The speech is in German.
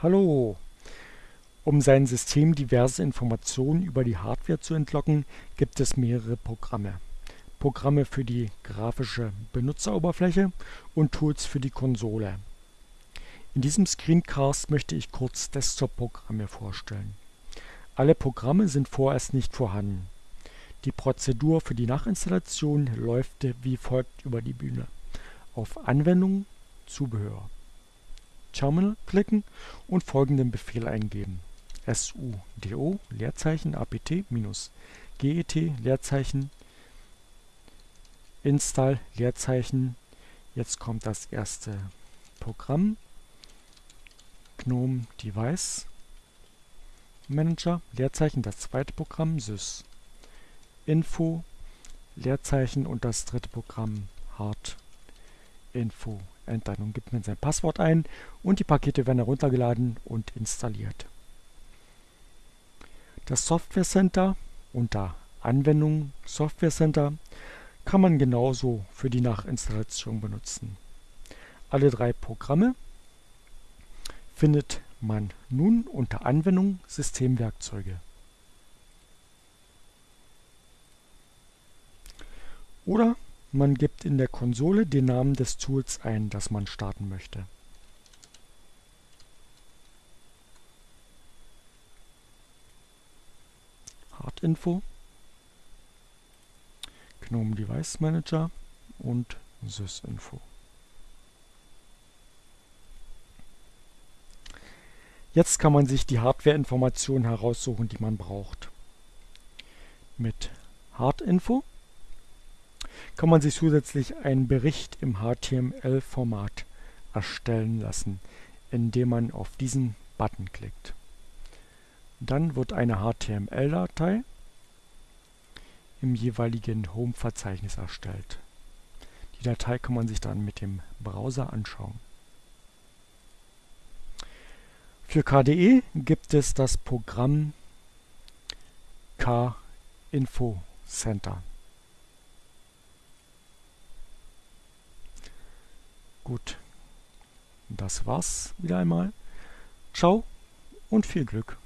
Hallo! Um sein System diverse Informationen über die Hardware zu entlocken, gibt es mehrere Programme. Programme für die grafische Benutzeroberfläche und Tools für die Konsole. In diesem Screencast möchte ich kurz Desktop-Programme vorstellen. Alle Programme sind vorerst nicht vorhanden. Die Prozedur für die Nachinstallation läuft wie folgt über die Bühne. Auf Anwendung, Zubehör. Terminal klicken und folgenden Befehl eingeben: sudo Leerzeichen apt minus get Leerzeichen install Leerzeichen. Jetzt kommt das erste Programm. GNOME Device Manager Leerzeichen das zweite Programm sys. Info Leerzeichen und das dritte Programm hard info Enter. Nun gibt man sein Passwort ein und die Pakete werden heruntergeladen und installiert. Das Software Center unter Anwendung Software Center kann man genauso für die Nachinstallation benutzen. Alle drei Programme findet man nun unter Anwendung Systemwerkzeuge. Oder man gibt in der Konsole den Namen des Tools ein, das man starten möchte. Hardinfo, GNOME Device Manager und sysinfo. Jetzt kann man sich die Hardware-Informationen heraussuchen, die man braucht. Mit Hardinfo kann man sich zusätzlich einen Bericht im HTML-Format erstellen lassen, indem man auf diesen Button klickt. Dann wird eine HTML-Datei im jeweiligen Home-Verzeichnis erstellt. Die Datei kann man sich dann mit dem Browser anschauen. Für KDE gibt es das Programm K-Info Center. Gut, das war's wieder einmal. Ciao und viel Glück.